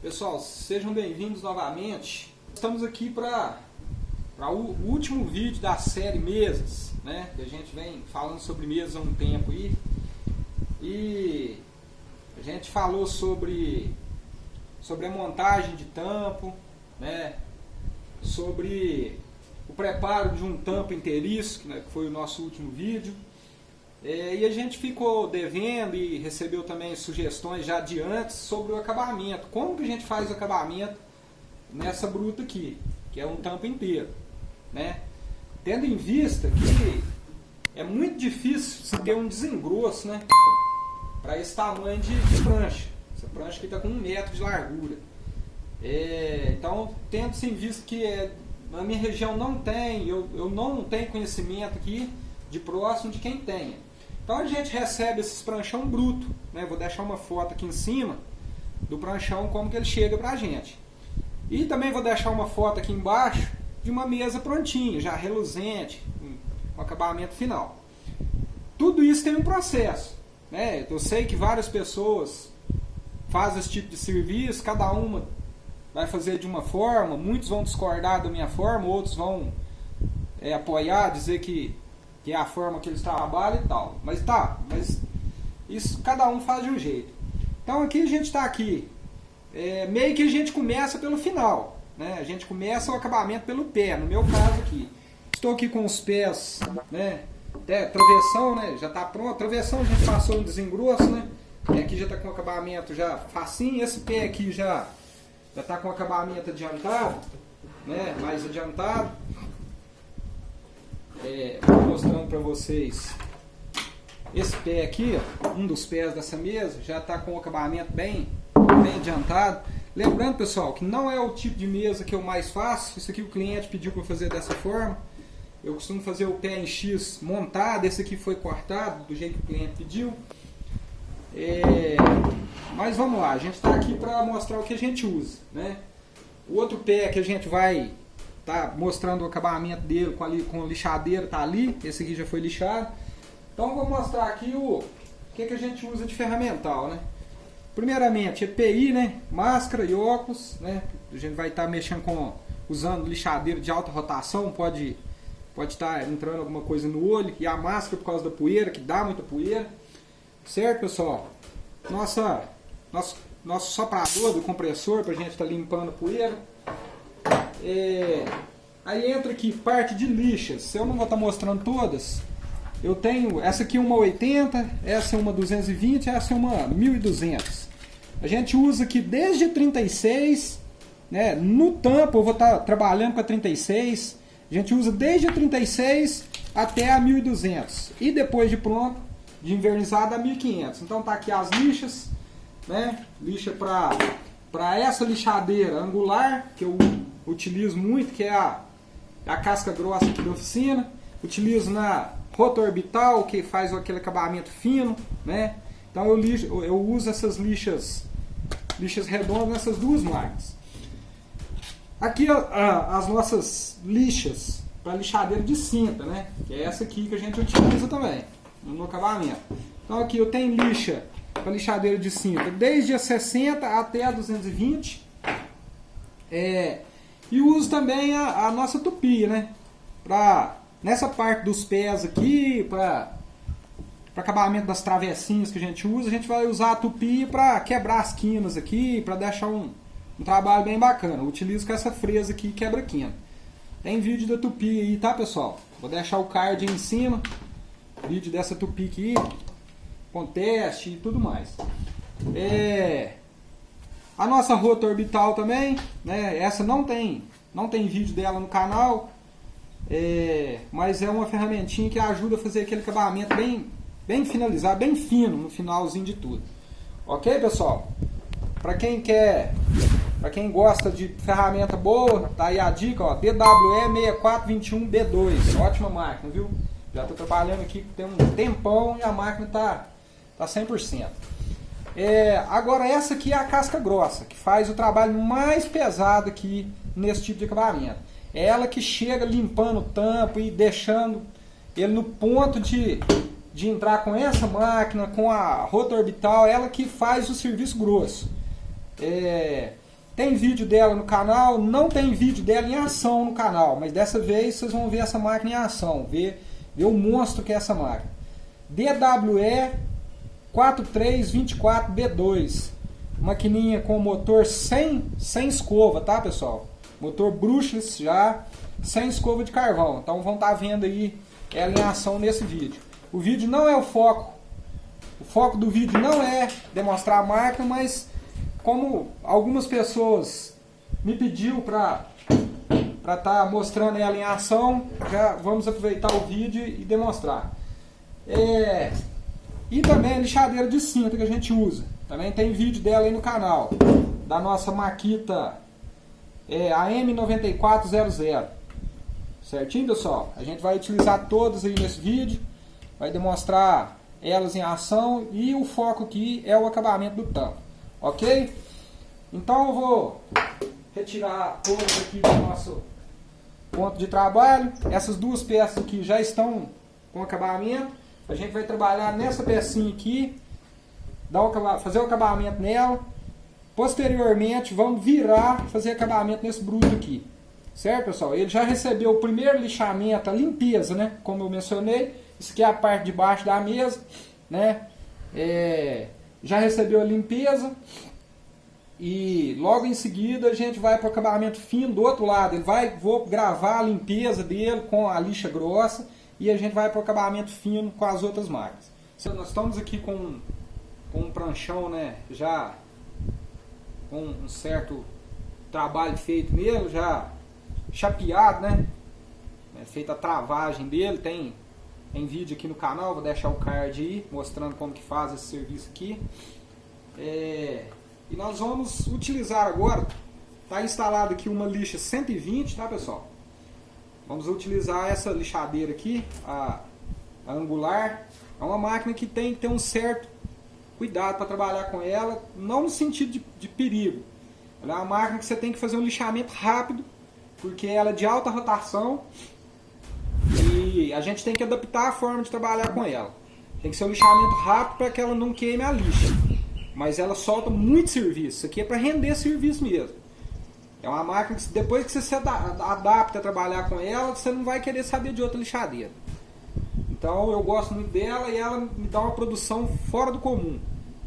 Pessoal, sejam bem-vindos novamente. Estamos aqui para o último vídeo da série Mesas, né? Que a gente vem falando sobre mesas há um tempo aí. E a gente falou sobre, sobre a montagem de tampo, né? Sobre o preparo de um tampo inteiriço, né? que foi o nosso último vídeo. É, e a gente ficou devendo e recebeu também sugestões já de antes sobre o acabamento. Como que a gente faz o acabamento nessa bruta aqui, que é um tampo inteiro. Né? Tendo em vista que é muito difícil se ter um desengrosso né? para esse tamanho de, de, prancha. Essa prancha aqui está com um metro de largura. É, então, tendo-se em vista que é, na minha região não tem, eu, eu não tenho conhecimento aqui de próximo de quem tenha. Então a gente recebe esses pranchão bruto, né? Vou deixar uma foto aqui em cima do pranchão como que ele chega pra gente. E também vou deixar uma foto aqui embaixo de uma mesa prontinha, já reluzente, com acabamento final. Tudo isso tem um processo, né? Eu sei que várias pessoas fazem esse tipo de serviço, cada uma vai fazer de uma forma, muitos vão discordar da minha forma, outros vão é, apoiar, dizer que que é a forma que eles trabalham e tal. Mas tá, mas isso cada um faz de um jeito. Então aqui a gente está aqui, é, meio que a gente começa pelo final, né? A gente começa o acabamento pelo pé, no meu caso aqui. Estou aqui com os pés, né? Até travessão, né? Já está pronto. Travessão a gente passou um desengrosso, né? E aqui já está com acabamento já facinho. Esse pé aqui já já está com acabamento adiantado, né? Mais adiantado é, mostrando para vocês esse pé aqui, um dos pés dessa mesa, já está com o acabamento bem, bem adiantado. Lembrando, pessoal, que não é o tipo de mesa que eu mais faço. Isso aqui o cliente pediu para fazer dessa forma. Eu costumo fazer o pé em X montado. Esse aqui foi cortado do jeito que o cliente pediu. É, mas vamos lá, a gente está aqui para mostrar o que a gente usa. Né? O outro pé que a gente vai tá mostrando o acabamento dele com, ali, com lixadeira, tá ali, esse aqui já foi lixado. Então vou mostrar aqui o, o que, que a gente usa de ferramental, né? Primeiramente, EPI, né? Máscara e óculos, né? A gente vai estar tá mexendo com, usando lixadeira de alta rotação, pode pode estar tá entrando alguma coisa no olho. E a máscara por causa da poeira, que dá muita poeira. Certo, pessoal? Nossa, nosso, nosso soprador do compressor para a gente estar tá limpando a poeira. É, aí entra aqui parte de lixas. Eu não vou estar tá mostrando todas. Eu tenho essa aqui é uma 80, essa é uma 220, essa é uma 1200. A gente usa aqui desde 36, né? No tampo eu vou estar tá trabalhando com a 36. A gente usa desde a 36 até a 1200 e depois de pronto, de invernizada a 1500. Então tá aqui as lixas, né? Lixa para para essa lixadeira angular que eu utilizo muito, que é a, a casca grossa aqui da oficina. Utilizo na rota orbital, que faz aquele acabamento fino, né? Então eu, lixo, eu uso essas lixas, lixas redondas nessas duas máquinas. Aqui as nossas lixas para lixadeira de cinta, né? Que é essa aqui que a gente utiliza também no acabamento. Então aqui eu tenho lixa para lixadeira de cinta desde a 60 até a 220. É, e uso também a, a nossa tupi, né? Pra, nessa parte dos pés aqui, para acabamento das travessinhas que a gente usa, a gente vai usar a tupi para quebrar as quinas aqui, para deixar um, um trabalho bem bacana. Eu utilizo com essa fresa aqui quebra quina. Tem vídeo da tupi aí, tá pessoal? Vou deixar o card aí em cima. Vídeo dessa tupi aqui, com teste e tudo mais. É, a nossa rota orbital também, né? Essa não tem, não tem vídeo dela no canal, é, mas é uma ferramentinha que ajuda a fazer aquele acabamento bem, bem finalizado, bem fino no finalzinho de tudo. Ok, pessoal? Para quem quer, para quem gosta de ferramenta boa, tá aí a dica, ó, DWE 6421B2, ótima máquina, viu? Já estou trabalhando aqui tem um tempão e a máquina tá tá 100%. É, agora essa aqui é a casca grossa, que faz o trabalho mais pesado aqui nesse tipo de acabamento. É ela que chega limpando o tampo e deixando ele no ponto de, de entrar com essa máquina, com a rota orbital, ela que faz o serviço grosso. É, Tem vídeo dela no canal, não tem vídeo dela em ação no canal, mas dessa vez vocês vão ver essa máquina em ação, ver, ver o monstro que é essa máquina. DWE 4324B2, maquininha com motor sem, sem escova, tá pessoal? Motor brushless já, sem escova de carvão, então vão estar tá vendo aí ela em ação nesse vídeo. O vídeo não é o foco, o foco do vídeo não é demonstrar a máquina, mas como algumas pessoas me pediu para para estar tá mostrando ela em ação, já vamos aproveitar o vídeo e demonstrar. É, e também a lixadeira de cinta que a gente usa. Também tem vídeo dela aí no canal, da nossa Makita é, AM9400. Certinho, pessoal? A gente vai utilizar todas aí nesse vídeo, vai demonstrar elas em ação e o foco aqui é o acabamento do tampo. Ok? Então eu vou retirar todos aqui do nosso ponto de trabalho. Essas duas peças aqui já estão com acabamento. A gente vai trabalhar nessa pecinha aqui, dar o, fazer o acabamento nela. Posteriormente vamos virar, fazer acabamento nesse bruto aqui. Certo, pessoal? Ele já recebeu o primeiro lixamento, a limpeza, né? Como eu mencionei. Isso aqui é a parte de baixo da mesa, né? É, já recebeu a limpeza e logo em seguida a gente vai para o acabamento fino do outro lado. Ele vai, vou gravar a limpeza dele com a lixa grossa e a gente vai para o acabamento fino com as outras máquinas. Nós estamos aqui com, com um pranchão né, já com um certo trabalho feito nele, já chapeado, né? É feita a travagem dele, tem, tem vídeo aqui no canal, vou deixar o card aí mostrando como que faz esse serviço aqui. É, e nós vamos utilizar agora, está instalado aqui uma lixa 120, tá pessoal? Vamos utilizar essa lixadeira aqui, a, a angular. É uma máquina que tem que ter um certo cuidado para trabalhar com ela, não no sentido de, de perigo. Ela é uma máquina que você tem que fazer um lixamento rápido, porque ela é de alta rotação e a gente tem que adaptar a forma de trabalhar com ela. Tem que ser um lixamento rápido para que ela não queime a lixa mas ela solta muito serviço. Isso aqui é para render serviço mesmo. É uma máquina que depois que você se adapta a trabalhar com ela, você não vai querer saber de outra lixadeira. Então eu gosto muito dela e ela me dá uma produção fora do comum.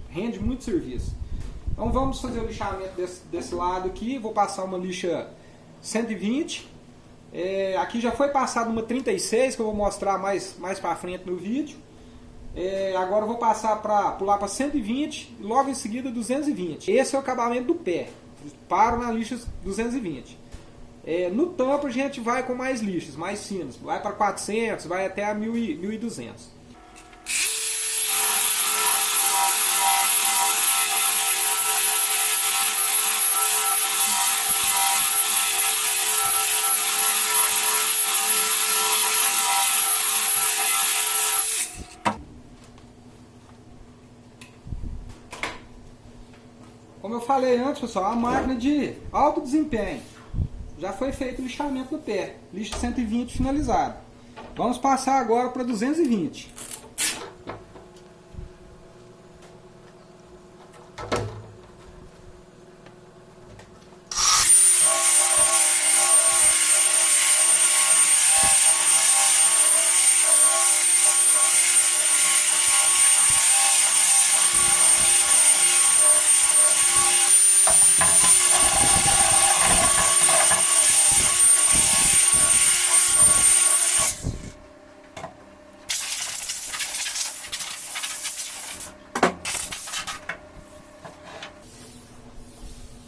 Rende muito serviço. Então vamos fazer o lixamento desse, desse lado aqui. Vou passar uma lixa 120. É, aqui já foi passado uma 36 que eu vou mostrar mais, mais para frente no vídeo. É, agora eu vou passar para pular para 120, logo em seguida 220. Esse é o acabamento do pé. Paro na lixa 220. É, no tampo a gente vai com mais lixas, mais finos. Vai para 400, vai até a 1200. Falei antes, pessoal, a máquina de alto desempenho. Já foi feito o lixamento do pé. Lixo 120 finalizado. Vamos passar agora para 220.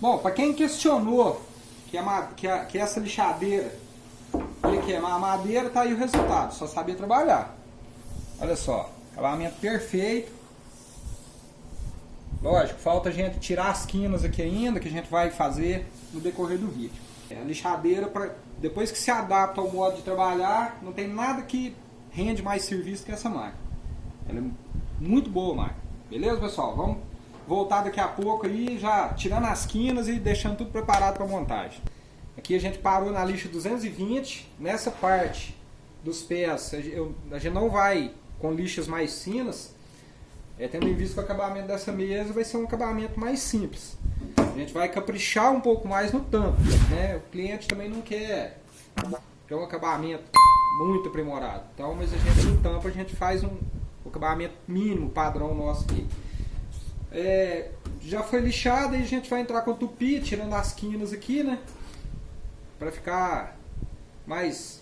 Bom, para quem questionou que, a, que, a, que essa lixadeira ele queimar a madeira, tá aí o resultado. Só sabia trabalhar. Olha só, acabamento perfeito. Lógico, falta a gente tirar as quinas aqui ainda, que a gente vai fazer no decorrer do vídeo. É, a lixadeira, pra, depois que se adapta ao modo de trabalhar, não tem nada que rende mais serviço que essa máquina. Ela é muito boa máquina. Beleza, pessoal? Vamos voltar daqui a pouco aí, já tirando as quinas e deixando tudo preparado para montagem. Aqui a gente parou na lixa 220, nessa parte dos pés a gente não vai com lixas mais finas, é, tendo em vista que o acabamento dessa mesa vai ser um acabamento mais simples. A gente vai caprichar um pouco mais no tampo, né? O cliente também não quer, quer um acabamento muito aprimorado. Então, mas a gente no tampo a gente faz um acabamento mínimo, padrão nosso aqui. É, já foi lixado e a gente vai entrar com o tupi, tirando as quinas aqui, né? Para ficar mais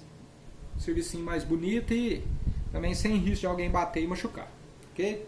serviço mais bonito e também sem risco de alguém bater e machucar, ok?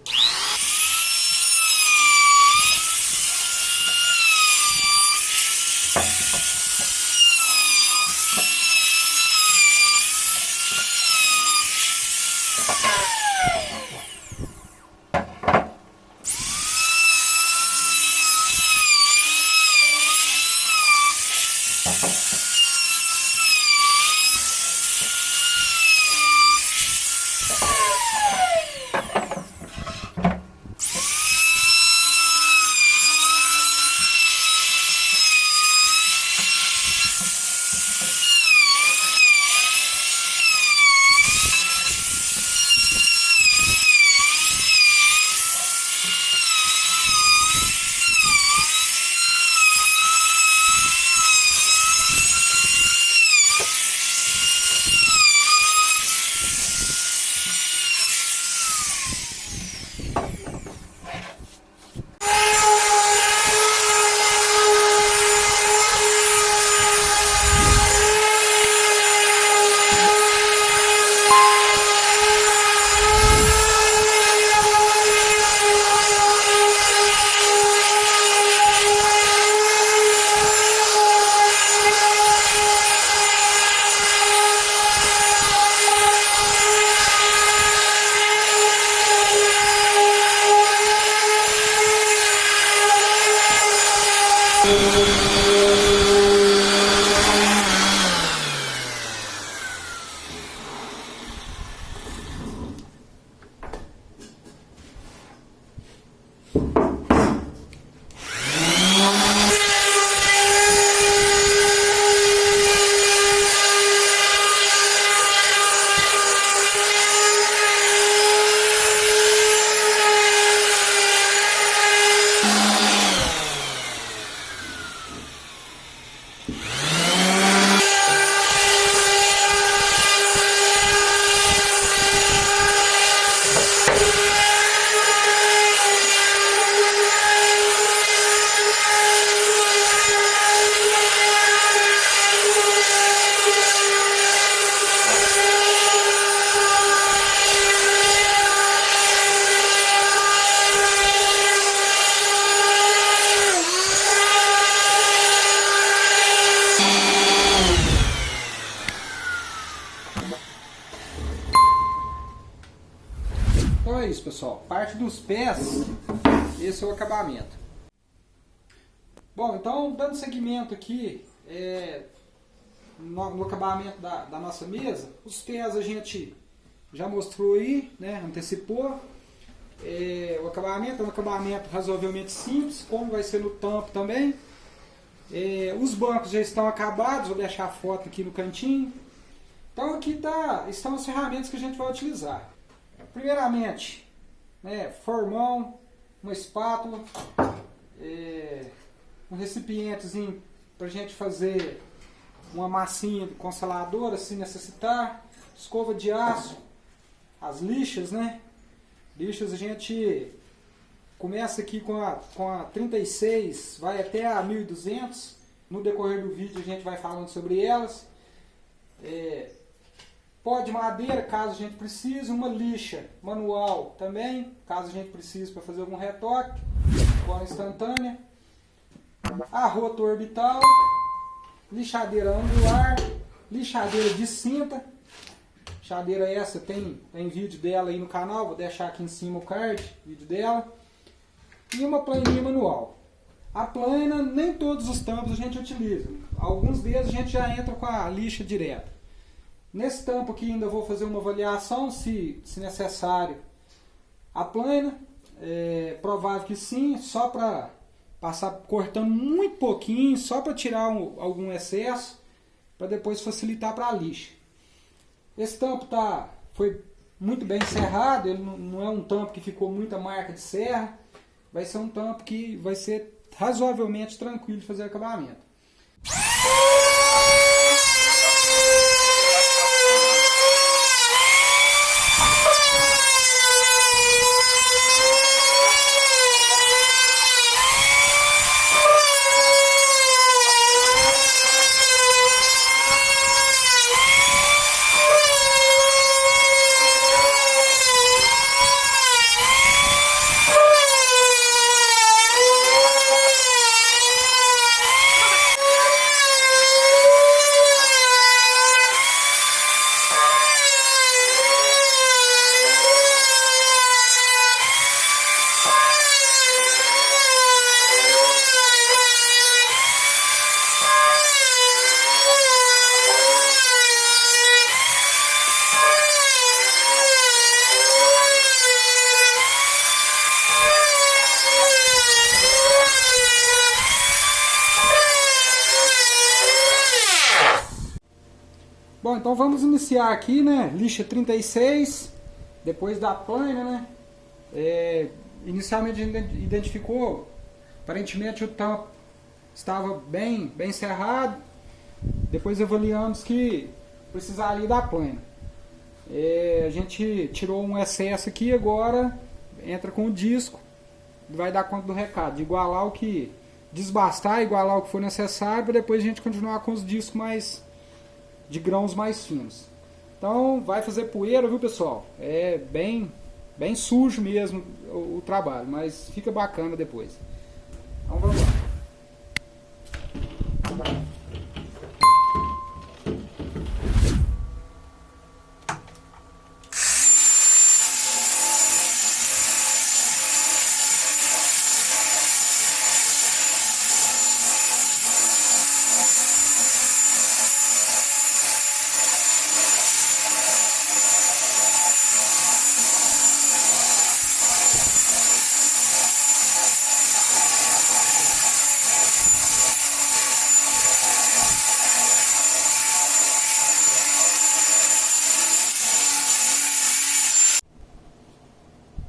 Então é pessoal. Parte dos pés, esse é o acabamento. Bom, então, dando seguimento aqui é, no, no, acabamento da, da, nossa mesa, os pés a gente já mostrou aí, né, antecipou. É, o acabamento é um acabamento razoavelmente simples, como vai ser no tampo também. É, os bancos já estão acabados, vou deixar a foto aqui no cantinho. Então aqui tá, estão as ferramentas que a gente vai utilizar. Primeiramente, né, formão, uma espátula, é, um recipientezinho para a gente fazer uma massinha de consoladora se necessitar, escova de aço, as lixas, né? Lixas a gente começa aqui com a, com a 36, vai até a 1200. No decorrer do vídeo a gente vai falando sobre elas. É, Pó de madeira, caso a gente precise, uma lixa manual também, caso a gente precise para fazer algum retoque, cola instantânea, arroto orbital, lixadeira angular, lixadeira de cinta, lixadeira essa tem, tem vídeo dela aí no canal, vou deixar aqui em cima o card, vídeo dela, e uma planinha manual. A plana, nem todos os tampos a gente utiliza, alguns deles a gente já entra com a lixa direta. Nesse tampo aqui ainda vou fazer uma avaliação, se, se necessário, a plana. É provável que sim, só para passar cortando muito pouquinho, só para tirar um, algum excesso, para depois facilitar para a lixa. Esse tampo tá, foi muito bem serrado, ele não, é um tampo que ficou muita marca de serra, vai ser um tampo que vai ser razoavelmente tranquilo de fazer acabamento. Então vamos iniciar aqui, né? Lixa 36, depois da plana, né? É, inicialmente a gente identificou, aparentemente o tampo estava bem, bem cerrado. Depois avaliamos que precisaria da plana. É, a gente tirou um excesso aqui, agora entra com o disco, vai dar conta do recado, de igualar o que desbastar, igualar o que for necessário, para depois a gente continuar com os discos mais de grãos mais finos. Então vai fazer poeira, viu pessoal? É bem, bem sujo mesmo o, o trabalho, mas fica bacana depois. Então vamos lá.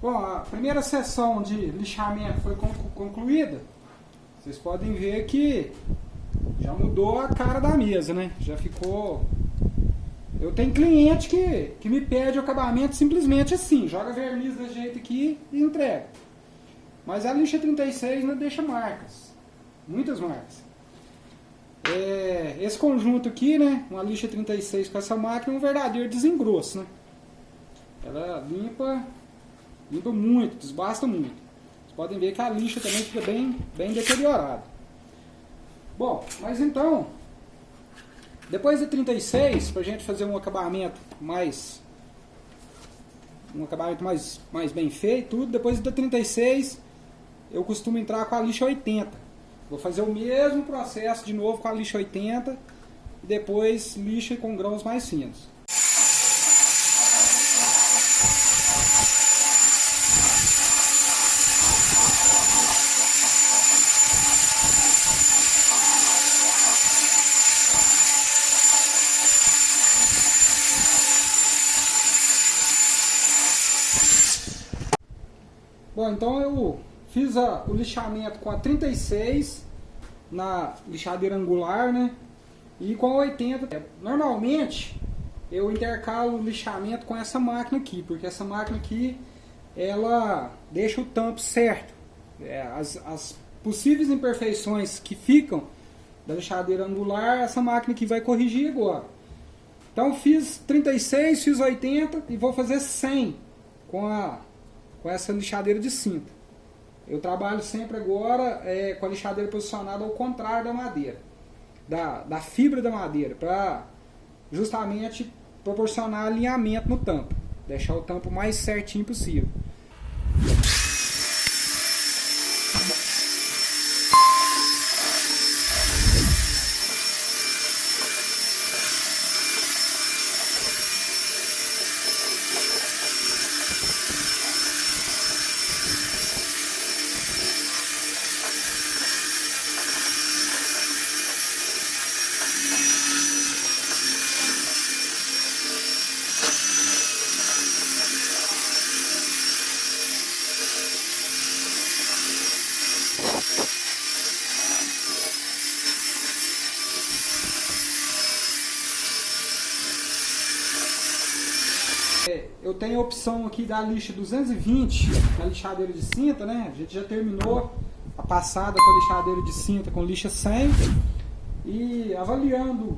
Bom, a primeira sessão de lixamento foi concluída. Vocês podem ver que já mudou a cara da mesa, né? Já ficou... Eu tenho cliente que, que me pede o acabamento simplesmente assim, joga verniz desse jeito aqui e entrega. Mas a lixa 36 não deixa marcas, muitas marcas. É, esse conjunto aqui, né, uma lixa 36 com essa máquina é um verdadeiro desengrosso, né? Ela limpa limpa muito, desbasta muito. Vocês podem ver que a lixa também fica bem, bem deteriorada. Bom, mas então, depois de 36, para a gente fazer um acabamento mais um acabamento mais, mais bem feito, tudo, depois da 36 eu costumo entrar com a lixa 80. Vou fazer o mesmo processo de novo com a lixa 80 e depois lixa com grãos mais finos. Bom, então eu fiz a, o lixamento com a 36 na lixadeira angular, né? E com a 80. Normalmente eu intercalo o lixamento com essa máquina aqui, porque essa máquina aqui ela deixa o tampo certo. É, as, as possíveis imperfeições que ficam da lixadeira angular, essa máquina aqui vai corrigir agora. Então fiz 36, fiz 80 e vou fazer 100 com a com essa lixadeira de cinta. Eu trabalho sempre agora é, com a lixadeira posicionada ao contrário da madeira, da, da fibra da madeira, para justamente proporcionar alinhamento no tampo, deixar o tampo mais certinho possível. Eu tenho a opção aqui da lixa 220, da lixadeira de cinta, né? A gente já terminou a passada com a lixadeira de cinta com lixa 100 e avaliando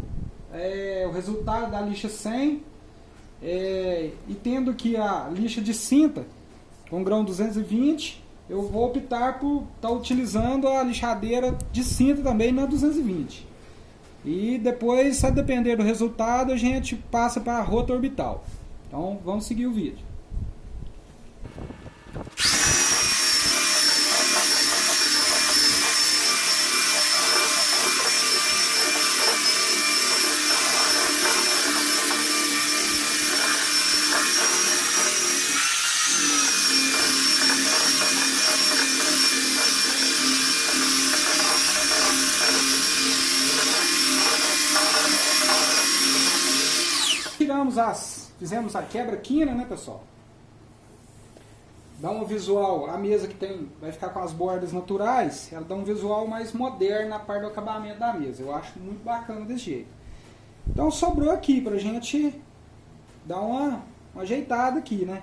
é, o resultado da lixa 100 é, e tendo que a lixa de cinta com grão 220 eu vou optar por estar tá utilizando a lixadeira de cinta também na 220 e depois, a depender do resultado, a gente passa para a rota orbital. Então, vamos seguir o vídeo. tiramos as, fizemos a quebra-quina, né, pessoal? Dá um visual, a mesa que tem, vai ficar com as bordas naturais, ela dá um visual mais moderno na parte do acabamento da mesa. Eu acho muito bacana desse jeito. Então sobrou aqui pra gente dar uma, uma ajeitada aqui, né?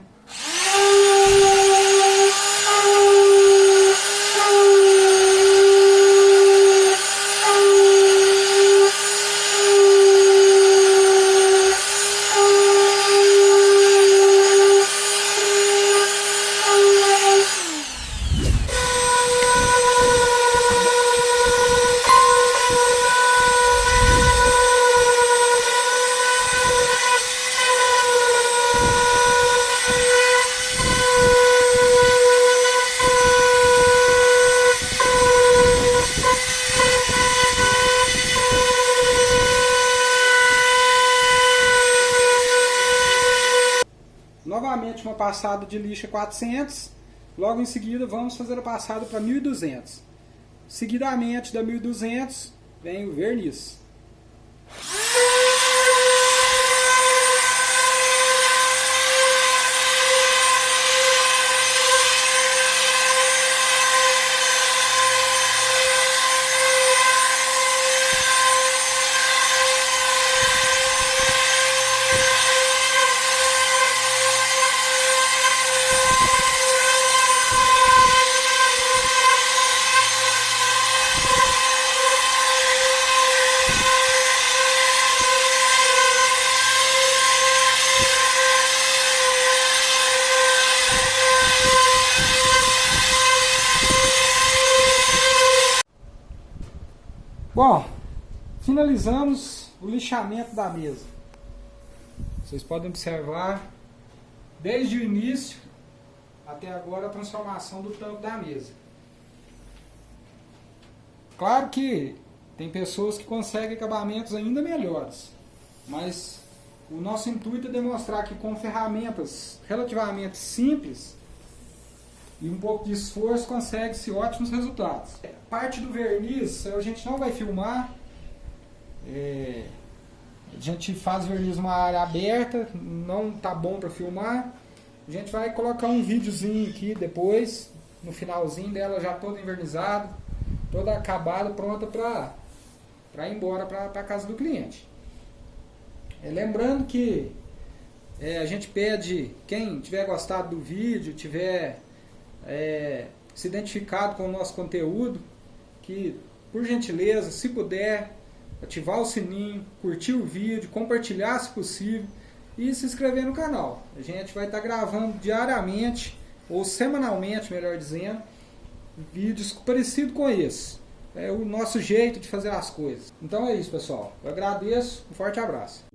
novamente uma passada de lixa 400, logo em seguida vamos fazer a passada para 1200. Seguidamente da 1200 vem o verniz. Bom, finalizamos o lixamento da mesa. Vocês podem observar desde o início até agora a transformação do tampo da mesa. Claro que tem pessoas que conseguem acabamentos ainda melhores, mas o nosso intuito é demonstrar que com ferramentas relativamente simples e um pouco de esforço consegue-se ótimos resultados. Parte do verniz a gente não vai filmar, é, a gente faz verniz numa área aberta, não tá bom para filmar. A gente vai colocar um videozinho aqui depois, no finalzinho dela já toda envernizada, toda acabada, pronta para para ir embora para a casa do cliente. É, lembrando que é, a gente pede, quem tiver gostado do vídeo, tiver é, se identificado com o nosso conteúdo, que por gentileza, se puder, ativar o sininho, curtir o vídeo, compartilhar se possível e se inscrever no canal. A gente vai estar gravando diariamente, ou semanalmente, melhor dizendo, vídeos parecidos com esse. É o nosso jeito de fazer as coisas. Então é isso, pessoal. Eu agradeço. Um forte abraço.